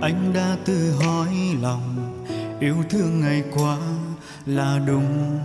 anh đã tự hỏi lòng yêu thương ngày qua là đúng.